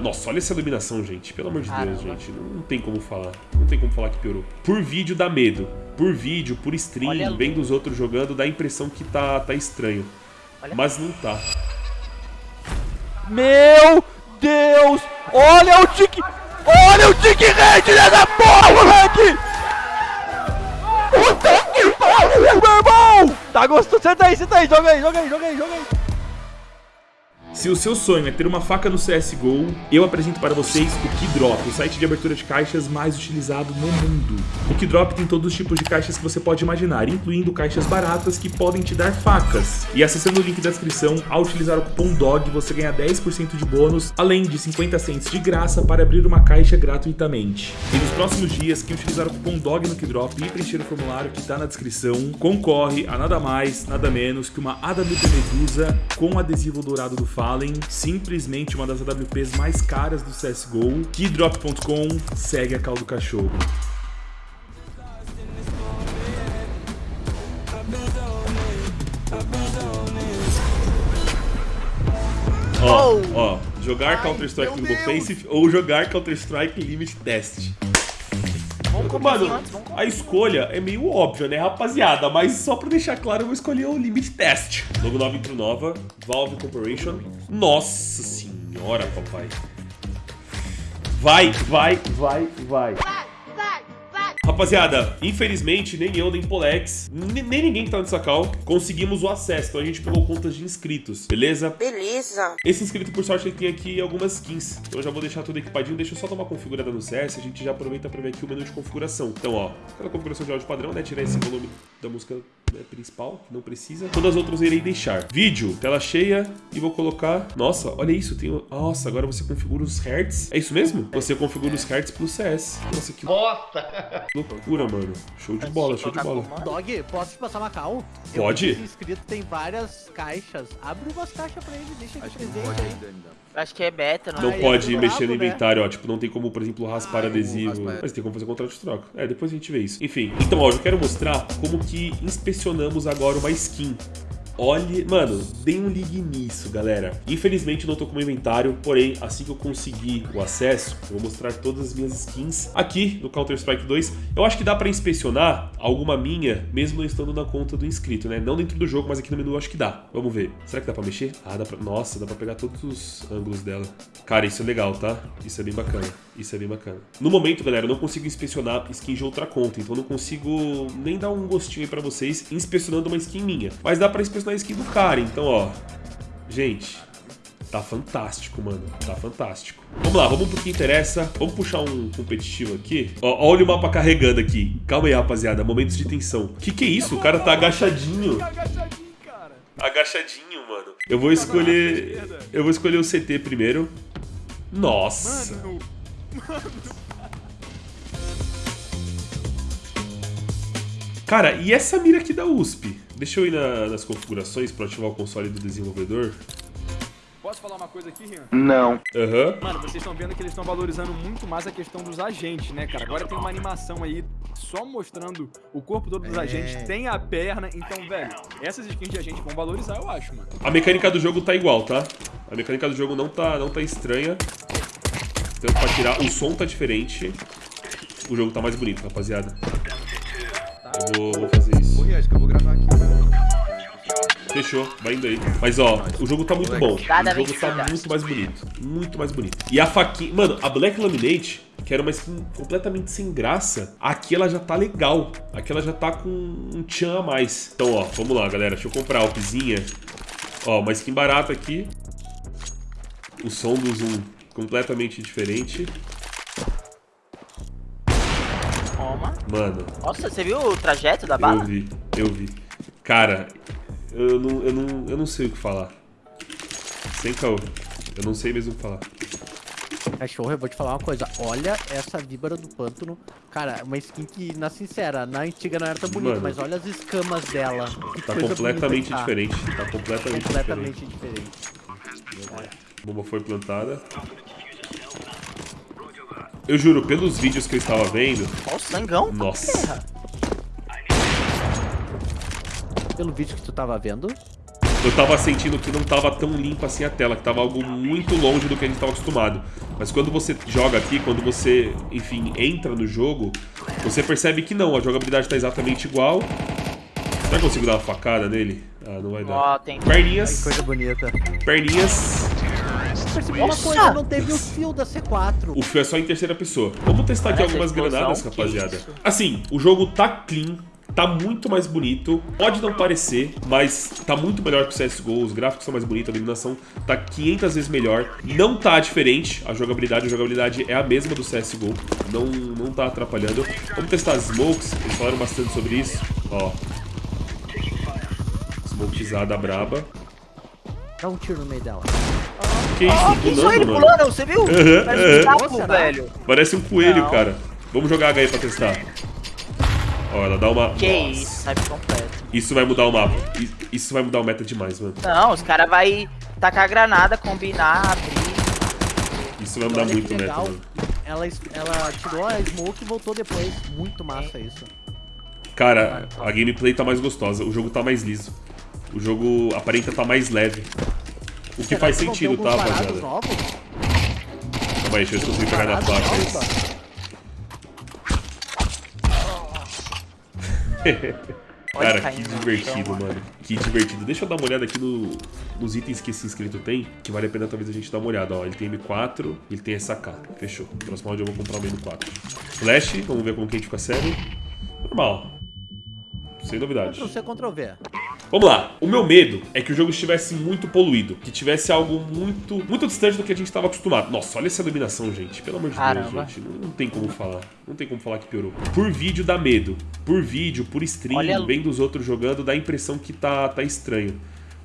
Nossa, olha essa iluminação, gente. Pelo amor de Deus, gente. Não, não, tem como falar. Não tem como falar que piorou. Por vídeo dá medo. Por vídeo, por stream, vendo os outros jogando, dá a impressão que tá, tá estranho. Olha. Mas não tá. Meu Deus! Olha o tique... Olha o tique rede dessa porra, moleque! Puta que pariu, meu irmão! Tá gostando? Senta aí, senta aí, joga aí, joga aí, joga aí, joga aí. Se o seu sonho é ter uma faca no CSGO, eu apresento para vocês o Keydrop, o site de abertura de caixas mais utilizado no mundo. O Keydrop tem todos os tipos de caixas que você pode imaginar, incluindo caixas baratas que podem te dar facas. E acessando o link da descrição, ao utilizar o cupom DOG, você ganha 10% de bônus, além de 50 cents de graça para abrir uma caixa gratuitamente. E nos próximos dias, quem utilizar o cupom DOG no Keydrop e preencher o formulário que está na descrição, concorre a nada mais, nada menos que uma AWP Medusa com adesivo dourado do Fá Simplesmente uma das AWPs mais caras do CSGO. Keydrop.com segue a caldo cachorro. Ó, oh. ó, jogar Counter-Strike no Offensive ou jogar Counter-Strike Limit Test. Vamos Mano, antes, vamos a escolha é meio óbvia, né, rapaziada? Mas só pra deixar claro, eu vou escolher o Limit Test. Logo 9 pro Nova, Valve Corporation. Nossa senhora, papai. Vai, vai, vai, vai. Rapaziada, infelizmente, nem eu, nem Polex, nem ninguém que tá nessa call, conseguimos o acesso. Então a gente pegou contas de inscritos, beleza? Beleza. Esse inscrito, por sorte, ele tem aqui algumas skins. Então eu já vou deixar tudo equipadinho. Deixa eu só dar uma configurada no CS. A gente já aproveita pra ver aqui o menu de configuração. Então, ó, aquela configuração de áudio padrão, né? Tirar esse volume da música né, principal, que não precisa. Todas as outras eu irei deixar. Vídeo, tela cheia e vou colocar... Nossa, olha isso, tem... Nossa, agora você configura os hertz. É isso mesmo? Você configura os hertz pro CS. Nossa, que... Nossa! Loucura, mano. Show de bola, show de bola. Dog, posso te passar uma cal? Pode? Eu inscrito tem várias caixas. Abre umas caixas pra ele, deixa de presente aí. Acho que é beta, não, não é? pode é mexer no né? inventário, ó. Tipo, não tem como, por exemplo, raspar ah, adesivo. Mas tem como fazer contrato de troca. É, depois a gente vê isso. Enfim, então, ó, eu quero mostrar como que inspecionamos agora uma skin. Olhe, mano, dê um ligue nisso, galera. Infelizmente não tô com o inventário, porém, assim que eu conseguir o acesso, eu vou mostrar todas as minhas skins aqui no Counter-Strike 2. Eu acho que dá pra inspecionar alguma minha, mesmo não estando na conta do inscrito, né? Não dentro do jogo, mas aqui no menu eu acho que dá. Vamos ver. Será que dá pra mexer? Ah, dá pra... Nossa, dá pra pegar todos os ângulos dela. Cara, isso é legal, tá? Isso é bem bacana. Isso é bem bacana. No momento, galera, eu não consigo inspecionar skin de outra conta, então eu não consigo nem dar um gostinho aí pra vocês inspecionando uma skin minha. Mas dá pra inspecionar na skin do cara. Então, ó, gente, tá fantástico, mano. Tá fantástico. Vamos lá, vamos pro que interessa. Vamos puxar um competitivo aqui. Ó, olha o mapa carregando aqui. Calma aí, rapaziada. Momentos de tensão. Que que é isso? O cara tá agachadinho. Agachadinho, mano. Eu vou escolher... Eu vou escolher o CT primeiro. Nossa. Mano. Mano. Cara, e essa mira aqui da USP? Deixa eu ir na, nas configurações para ativar o console do desenvolvedor. Posso falar uma coisa aqui, Rian? Não. Aham. Uhum. Mano, vocês estão vendo que eles estão valorizando muito mais a questão dos agentes, né, cara? Agora tem uma animação aí só mostrando o corpo todo dos é. agentes, tem a perna. Então, velho, essas skins de agente vão valorizar, eu acho, mano. A mecânica do jogo tá igual, tá? A mecânica do jogo não tá, não tá estranha. Tanto pra tirar, o som tá diferente. O jogo tá mais bonito, rapaziada. Eu vou, vou fazer acho que eu vou gravar aqui. Fechou, vai indo aí. Mas ó, o jogo tá muito bom. O jogo tá muito mais bonito. Muito mais bonito. E a faquinha... Mano, a Black Laminate, que era uma skin completamente sem graça, aqui ela já tá legal. Aqui ela já tá com um tchan a mais. Então, ó, vamos lá, galera. Deixa eu comprar a Alpzinha. Ó, uma skin barata aqui. O som do zoom completamente diferente. Toma. Mano. Nossa, você viu o trajeto da bala? Eu vi, eu vi. Cara, eu não, eu não, eu não sei o que falar. Sem caô. Eu não sei mesmo o que falar. Cachorro, eu vou te falar uma coisa. Olha essa víbora do pântano. Cara, uma skin que, na sincera, na antiga não era tão bonita, Mano, mas olha as escamas dela. Que tá completamente tá. diferente. Tá completamente, completamente diferente. diferente. Bomba foi plantada. Eu juro, pelos vídeos que eu estava vendo... Olha o sangão. Nossa. Pelo vídeo que tu estava vendo? eu tava sentindo que não tava tão limpa assim a tela, que tava algo muito longe do que a gente tava acostumado. Mas quando você joga aqui, quando você, enfim, entra no jogo, você percebe que não, a jogabilidade tá exatamente igual. Será que eu consigo dar uma facada nele? Ah, não vai dar. Ó, tem. Perninhas, Coisa bonita. perninhas. Uma coisa, não teve o fio da C4. O fio é só em terceira pessoa. Vamos testar aqui Parece algumas explosão, granadas, rapaziada. Assim, o jogo tá clean, tá muito mais bonito. Pode não parecer, mas tá muito melhor que o CSGO. Os gráficos são mais bonitos, a iluminação tá 500 vezes melhor. Não tá diferente a jogabilidade. A jogabilidade é a mesma do CSGO. Não, não tá atrapalhando. Vamos testar as smokes. Eles falaram bastante sobre isso. Ó. Smokezada braba. Dá um tiro no meio dela. Que isso? Ó, que isso aí, ele mano. pulando, você viu? Aham, Parece aham. um Será? velho. Parece um coelho, Não. cara. Vamos jogar H aí pra testar. Ó, ela dá uma... Que Nossa. isso, sabe completo. Isso vai mudar o mapa. Isso vai mudar o meta demais, mano. Não, os caras vai tacar a granada, combinar, abrir. Isso vai mudar Olha muito que o meta, mano. Ela, ela tirou a smoke e voltou depois. Muito massa isso. Cara, a gameplay tá mais gostosa. O jogo tá mais liso. O jogo aparenta tá mais leve. O que Será faz ter sentido, tá, rapaziada? Calma aí, deixa eu ver se eu consigo pegar na placa isso. Cara, que no divertido, chão, mano. Que divertido. Deixa eu dar uma olhada aqui no- nos itens que esse inscrito tem, que vale a pena talvez a gente dar uma olhada. Ó, ele tem M4 e ele tem SK. Fechou. Próximo round eu vou comprar o M4. Flash, vamos ver como que a gente fica sério. Normal. Sem novidade. Ctrl C, Ctrl V. Vamos lá. O meu medo é que o jogo estivesse muito poluído, que tivesse algo muito muito distante do que a gente estava acostumado. Nossa, olha essa iluminação, gente. Pelo amor de Caramba. Deus, gente. Não, não tem como falar. Não tem como falar que piorou. Por vídeo dá medo. Por vídeo, por stream, Olha vendo os outros jogando, dá a impressão que tá, tá estranho.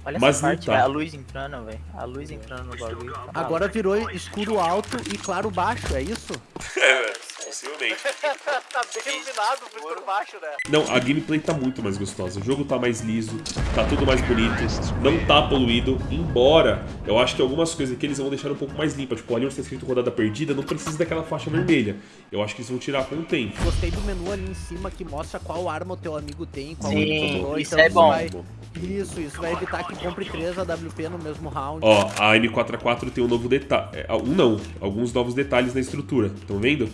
Olha Mas essa não parte, tá. velho. A luz entrando, velho. A luz entrando no bagulho. Agora virou escuro alto e claro baixo, é isso? É, possivelmente. tá bem iluminado escuro baixo, né? Não, a gameplay tá muito mais gostosa. O jogo tá mais liso, tá tudo mais bonito, não tá poluído. Embora eu acho que algumas coisas aqui eles vão deixar um pouco mais limpa. Tipo, ali onde tá escrito rodada perdida, não precisa daquela faixa vermelha. Eu acho que eles vão tirar com o tempo. Gostei do menu ali em cima que mostra qual arma o teu amigo tem, qual Sim, ele comprou, isso então é bom. Vai... Isso, isso vai evitar que compre 3 AWP no mesmo round. Ó, a M4A4 tem um novo detalhe. Um não, alguns novos detalhes na estrutura. Estão vendo?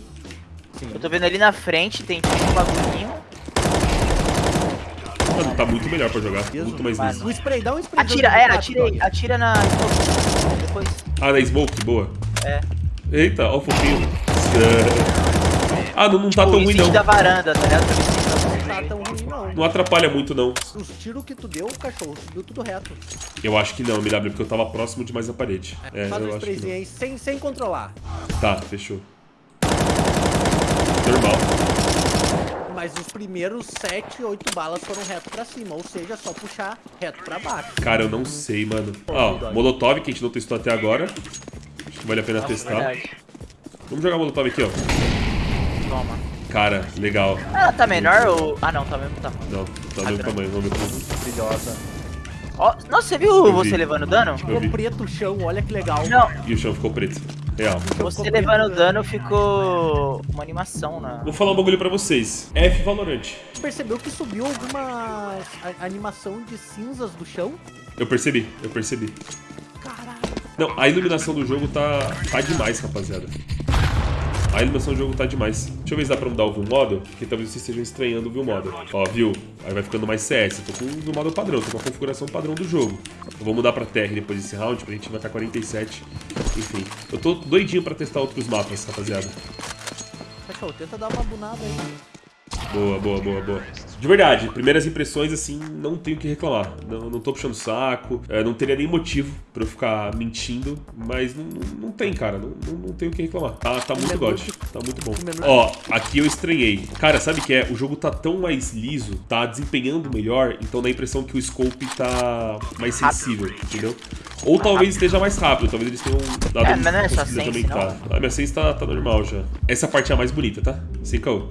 Eu tô vendo ali na frente, tem tipo um bagulhinho. Mano, tá muito melhor pra jogar. Muito mais liso. O spray, dá um spray. Atira, é, atirei, atira na. Depois. Ah, na Smoke, boa. É. Eita, ó o fofinho. Ah, não, não tá o tão ruim não. da varanda, tá ligado? Não tá tão ruim, não. Não atrapalha muito não. Os tiros que tu deu, cachorro, subiu tudo reto. Eu acho que não, MW, porque eu tava próximo demais da parede. É, Faz um eu acho que sprayzinho aí sem, sem controlar. Tá, fechou. Normal. Mas os primeiros 7, 8 balas foram reto pra cima, ou seja, só puxar reto pra baixo. Cara, eu não sei, mano. Ó, Molotov, que a gente não testou até agora. Acho que vale a pena testar. Verdade. Vamos jogar Molotov aqui, ó. Toma. Cara, legal. Ela tá menor ou. Ah não, tá mesmo tamanho. Não, tá do mesmo tamanho, vamos ver tudo. Brilhosa. Ó, nossa, você viu Eu você vi. levando dano? Ficou preto o chão, olha que legal. Não, E o chão ficou preto. Real. você ficou levando dano ficou uma animação na. Vou falar um bagulho pra vocês. F Valorant. Percebeu que subiu alguma animação de cinzas do chão? Eu percebi, eu percebi. Caralho. Não, a iluminação do jogo tá, tá demais, rapaziada. A iluminação do jogo tá demais. Deixa eu ver se dá pra mudar o View Model, porque talvez vocês estejam estranhando o View Model. Ó, viu? Aí vai ficando mais CS. Eu tô com o View Model padrão, tô com a configuração padrão do jogo. Eu vou mudar pra TR depois desse round, pra gente marcar 47. Enfim, eu tô doidinho pra testar outros mapas, rapaziada. Cachorro, tenta dar uma bunada aí. Boa, boa, boa, boa. De verdade, primeiras impressões, assim, não tenho o que reclamar. Não, não tô puxando saco, é, não teria nem motivo pra eu ficar mentindo, mas não, não, não tem, cara, não, não, não tenho o que reclamar. Tá, tá muito menu god, tá muito bom. Ó, aqui eu estranhei. Cara, sabe o que é? O jogo tá tão mais liso, tá desempenhando melhor, então dá a impressão que o scope tá mais sensível, entendeu? Ou talvez esteja mais rápido, talvez eles tenham dado É, um mas não é só conseguido sense, aumentar. A minha sense tá, tá normal já. Essa parte é a mais bonita, tá? Sem caô.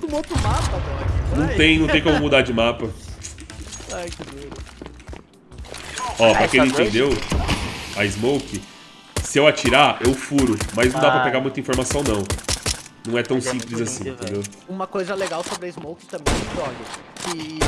Tu outro mapa, Dog. Não tem, não tem como mudar de mapa. Ai, que doido. Ó, pra Ah, quem não entendeu, a Smoke, se eu atirar, eu furo, mas não dá pra Ah. pegar muita informação não. não é tão Mas é simples assim, lindo, entendeu? Uma coisa legal sobre a Smoke também, Dog, que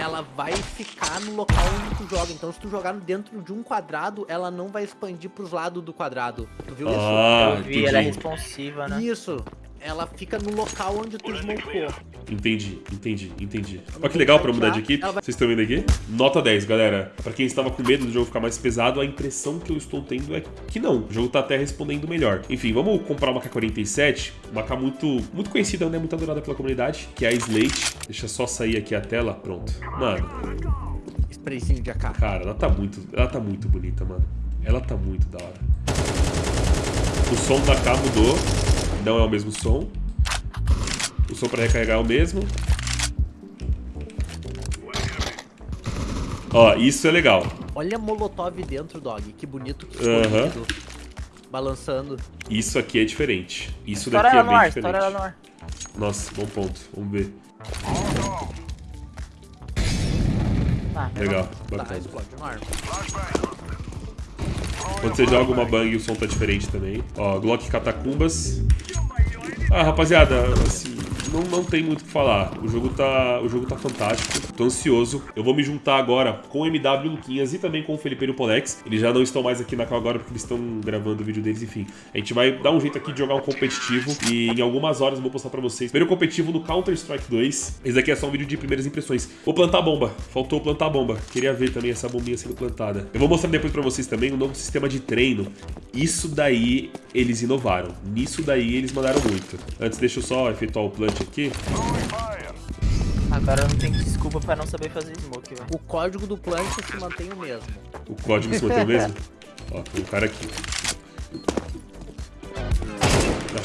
ela vai ficar no local onde tu joga. Então, se tu jogar dentro de um quadrado, ela não vai expandir pros lados do quadrado. Tu viu Ah, Eu vi, ela é responsiva, né? isso? Ela fica no local onde tu smocou. Entendi, entendi, entendi. Olha que legal pra mudar de equipe. Vocês estão vendo aqui? Nota 10, galera. Pra quem estava com medo do jogo ficar mais pesado, a impressão que eu estou tendo é que não. O jogo tá até respondendo melhor. Enfim, vamos comprar uma K47. Uma K muito, muito conhecida, né? Muito adorada pela comunidade, que é a Slate. Deixa só sair aqui a tela. Pronto. Mano, Sprayzinho de AK. cara, ela tá muito, ela tá muito bonita, mano. Ela tá muito da hora. O som da K mudou. Não é o mesmo som. O som pra recarregar é o mesmo. Ó, isso é legal. Olha Molotov dentro, Dog. Que bonito que ficou Aham. lindo. Balançando. Isso aqui é diferente. Isso Estoura daqui é bem ar, diferente. no ar. Nossa, bom ponto. Vamos ver. Tá, Legal, Tá, explode. Quando você joga uma bang, o som tá diferente também. Ó, Glock Catacumbas. Ah, rapaziada, assim, não, não tem muito o que falar. O jogo, tá, o jogo tá fantástico. Tô ansioso. Eu vou me juntar agora com o MW Luquinhas e também com o Felipe Polex. Eles já não estão mais aqui na cal agora porque eles estão gravando o vídeo deles, enfim. A gente vai dar um jeito aqui de jogar um competitivo e em algumas horas eu vou postar pra vocês. Primeiro competitivo no Counter-Strike 2. Esse daqui é só um vídeo de primeiras impressões. Vou plantar bomba. Faltou plantar bomba. Queria ver também essa bombinha sendo plantada. Eu vou mostrar depois pra vocês também um novo sistema de treino. Isso daí eles inovaram. Nisso daí eles mandaram muito. Antes, deixa eu só efetuar o plant aqui. Agora eu não tenho desculpa pra não saber fazer smoke, velho. O código do plant se mantém o mesmo. O código se mantém o mesmo? Ó, tem um cara aqui.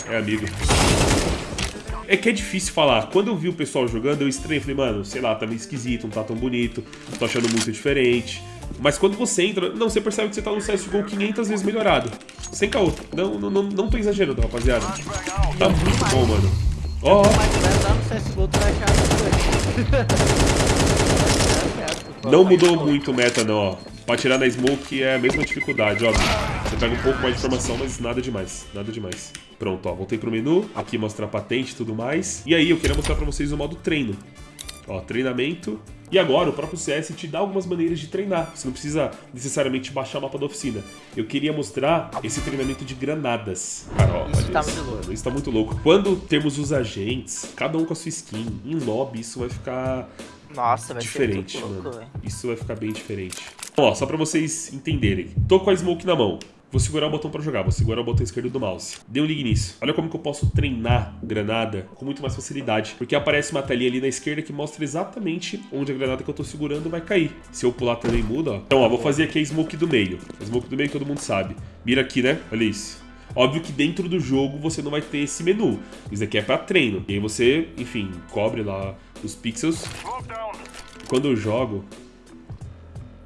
Ah, É amigo. É que é difícil falar. Quando eu vi o pessoal jogando, eu estranhei. Falei, mano, sei lá, tá meio esquisito, não tá tão bonito, não tô achando muito diferente. Mas quando você entra, não, você percebe que você tá no CSGO 500 vezes melhorado. Sem caô. Não, não, não, não tô exagerando, rapaziada. Tá muito bom, mano. Ó, ó. Não mudou muito o meta, não, ó. Pra tirar na smoke é a mesma dificuldade, ó. Você pega um pouco mais de informação, mas nada demais. Nada demais. Pronto, ó. Voltei pro menu. Aqui mostra a patente e tudo mais. E aí, eu queria mostrar pra vocês o modo treino. Ó, treinamento. E agora, o próprio CS te dá algumas maneiras de treinar. Você não precisa necessariamente baixar o mapa da oficina. Eu queria mostrar esse treinamento de granadas. Cara, ó, Isso tá isso, muito louco. Isso tá muito louco. Quando temos os agentes, cada um com a sua skin, em lobby, isso vai ficar Nossa, vai diferente, ser louco, mano. velho. Isso vai ficar bem diferente. Ó, só pra vocês entenderem. Tô com a smoke na mão. Vou segurar o botão pra jogar, vou segurar o botão esquerdo do mouse. Dê um ligue nisso. Olha como que eu posso treinar granada com muito mais facilidade. Porque aparece uma telinha ali na esquerda que mostra exatamente onde a granada que eu tô segurando vai cair. Se eu pular também muda, ó. Então, ó, vou fazer aqui a smoke do meio. A smoke do meio todo mundo sabe. Mira aqui, né? Olha isso. Óbvio que dentro do jogo você não vai ter esse menu. Isso aqui é pra treino. E aí você, enfim, cobre lá os pixels. Quando eu jogo,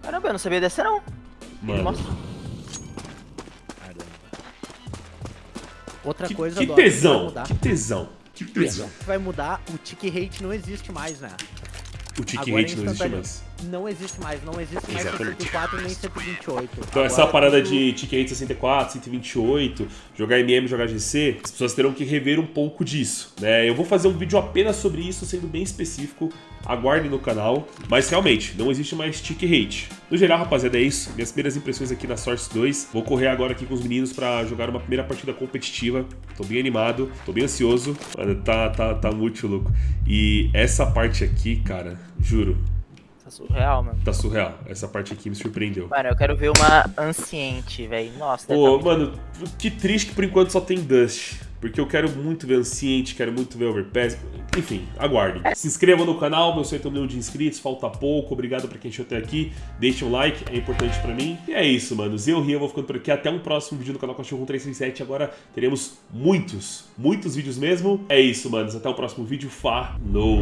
Caramba, eu não sabia dessa não. mano... Nossa. Outra Que, coisa, que tesão, mudar. que tesão, que tesão. Vai mudar, o tick rate não existe mais, né? O tick Agora rate não existe instantâneo. mais. Não existe mais, não existe mais Exatamente. 124 nem 128. Então essa Agora parada tudo- de tick rate 64, 128, jogar MM, jogar GC, as pessoas terão que rever um pouco disso, né? Eu vou fazer um vídeo apenas sobre isso, sendo bem específico, aguardem no canal, mas realmente, não existe mais tick rate. No geral, rapaziada, é isso, minhas primeiras impressões aqui na Source 2, vou correr agora aqui com os meninos pra jogar uma primeira partida competitiva, tô bem animado, tô bem ansioso, Mano, tá, tá, tá muito louco. E essa parte aqui, cara, juro, Tá surreal, mano. tá surreal, essa parte aqui me surpreendeu. Mano, eu quero ver uma anciente, velho. Nossa, Pô, tá muito- mano, que triste que por enquanto só tem Dust. Porque eu quero muito ver Anciente, quero muito ver Overpass. Enfim, aguardem. Se inscrevam no canal, meu sonho é ter um milhão de inscritos, falta pouco. Obrigado pra quem chegou até aqui. Deixe um like, é importante pra mim. E é isso, mano. Eu, Ria, vou ficando por aqui. Até um próximo vídeo no canal Cachorro 337. Agora teremos muitos, muitos vídeos mesmo. É isso, manos. Até o próximo vídeo. Falou!